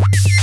you